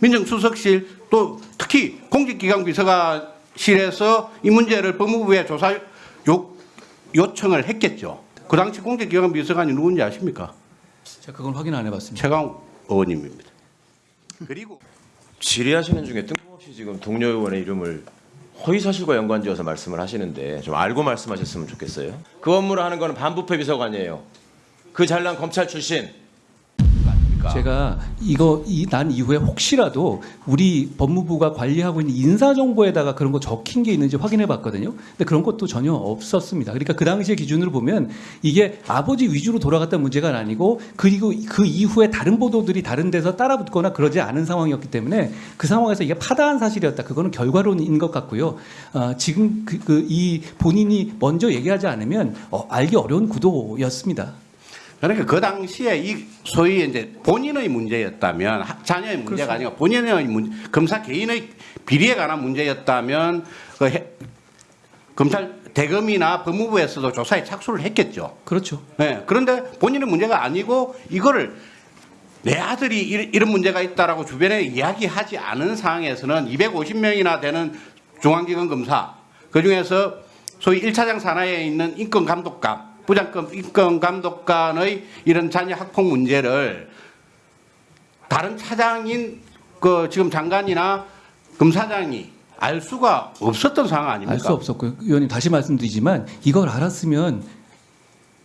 민정수석실 또 특히 공직기강 비서관실에서 이 문제를 법무부에 조사 요, 요청을 했겠죠. 그 당시 공직기강 비서관이 누군지 아십니까? 제가 그건 확인 안 해봤습니다. 최강 의원님입니다. 그리고 질의하시는 중에 뜬금없이 지금 동료 의원의 이름을 허위 사실과 연관지어서 말씀을 하시는데 좀 알고 말씀하셨으면 좋겠어요. 그 업무를 하는 거는 반부패 비서관이에요. 그 잘난 검찰 출신. 제가 이거 이, 난 이후에 혹시라도 우리 법무부가 관리하고 있는 인사정보에다가 그런 거 적힌 게 있는지 확인해 봤거든요. 근데 그런 것도 전혀 없었습니다. 그러니까 그 당시의 기준으로 보면 이게 아버지 위주로 돌아갔던 문제가 아니고 그리고 그 이후에 다른 보도들이 다른 데서 따라붙거나 그러지 않은 상황이었기 때문에 그 상황에서 이게 파다한 사실이었다. 그거는 결과론인 것 같고요. 어, 지금 그, 그 이 본인이 먼저 얘기하지 않으면 어, 알기 어려운 구도였습니다. 그러니까 그 당시에 이 소위 이제 본인의 문제였다면 하- 자녀의 문제가 아니고 본인의 문, 검사 개인의 비리에 관한 문제였다면 그 해- 검찰 대검이나 법무부에서도 조사에 착수를 했겠죠. 그렇죠. 예, 그런데 본인의 문제가 아니고 이거를 내 아들이 이- 이런 문제가 있다라고 주변에 이야기하지 않은 상황에서는 250명이나 되는 중앙기관 검사 그 중에서 소위 1차장 산하에 있는 인권감독관, 부장급 인권 감독관의 이런 자녀 학폭 문제를 다른 차장인 그 지금 장관이나 검사장이 알 수가 없었던 상황 아닙니까? 알 수 없었고요. 의원님 다시 말씀드리지만 이걸 알았으면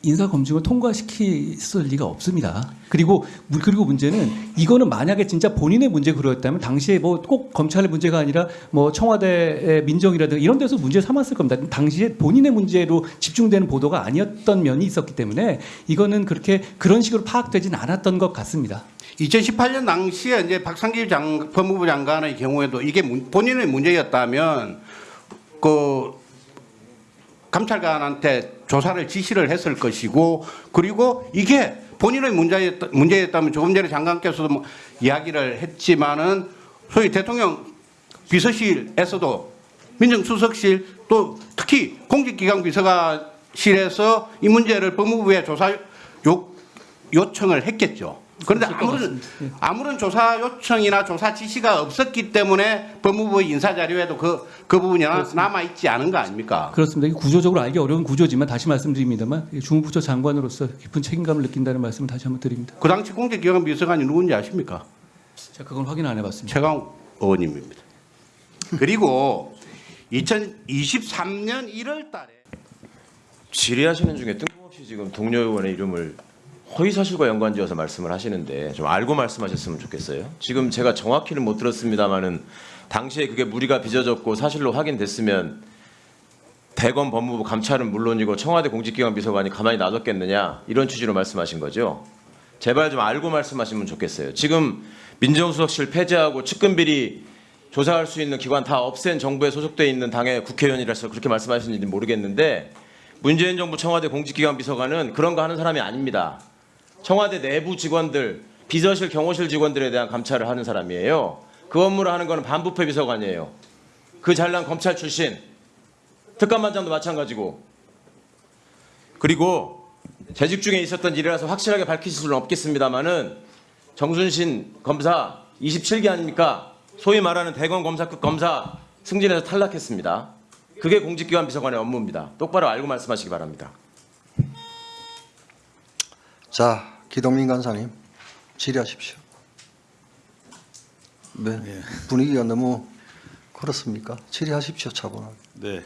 인사 검증을 통과시켰을 리가 없습니다. 그리고 무- 그리고 문제는 이거는 만약에 진짜 본인의 문제 그러였다면 당시에 뭐 꼭 검찰의 문제가 아니라 뭐 청와대의 민정이라든가 이런 데서 문제 삼았을 겁니다. 당시에 본인의 문제로 집중되는 보도가 아니었던 면이 있었기 때문에 이거는 그렇게 그런 식으로 파악되진 않았던 것 같습니다. 2018년 당시에 이제 박상기 장, 법무부 장관의 경우에도 이게 문- 본인의 문제였다면 그 감찰관한테 조사를 지시를 했을 것이고 그리고 이게 본인의 문제였다, 문제였다면 조금 전에 장관께서도 뭐 이야기를 했지만은 소위 대통령 비서실에서도 민정수석실 또 특히 공직기강 비서관실에서 이 문제를 법무부에 조사 요, 요청을 했겠죠. 그런데 아무런. 예. 아무런 조사 요청이나 조사 지시가 없었기 때문에 법무부의 인사 자료에도 그, 그 부분이 남아 있지 않은 거 아닙니까? 그렇습니다. 이게 구조적으로 알기 어려운 구조지만 다시 말씀드립니다만 중부처 장관으로서 깊은 책임감을 느낀다는 말씀을 다시 한번 드립니다. 그 당시 공직기관 비서관이 누군지 아십니까? 제가 그건 확인 안 해봤습니다. 최강 의원님입니다. 그리고 2023년 1월 달에 질의하시는 중에 뜬금없이 지금 동료 의원의 이름을 허위 사실과 연관지어서 말씀을 하시는데 좀 알고 말씀하셨으면 좋겠어요. 지금 제가 정확히는 못 들었습니다만은 당시에 그게 무리가 빚어졌고 사실로 확인됐으면 대검 법무부 감찰은 물론이고 청와대 공직기관 비서관이 가만히 놔뒀겠느냐 이런 취지로 말씀하신 거죠. 제발 좀 알고 말씀하시면 좋겠어요. 지금 민정수석실 폐지하고 측근비리 조사할 수 있는 기관 다 없앤 정부에 소속돼 있는 당의 국회의원이라서 그렇게 말씀하시는지 모르겠는데 문재인 정부 청와대 공직기관 비서관은 그런 거 하는 사람이 아닙니다. 청와대 내부 직원들, 비서실, 경호실 직원들에 대한 감찰을 하는 사람이에요. 그 업무를 하는 거는 반부패 비서관이에요. 그 잘난 검찰 출신, 특감반장도 마찬가지고. 그리고 재직 중에 있었던 일이라서 확실하게 밝히실 수는 없겠습니다만은 정순신 검사 27기 아닙니까? 소위 말하는 대검 검사급 검사 승진해서 탈락했습니다. 그게 공직기관 비서관의 업무입니다. 똑바로 알고 말씀하시기 바랍니다. 자, 기동민 간사님 질의하십시오. 네, 분위기가 너무 그렇습니까? 질의하십시오, 차분하게. 네.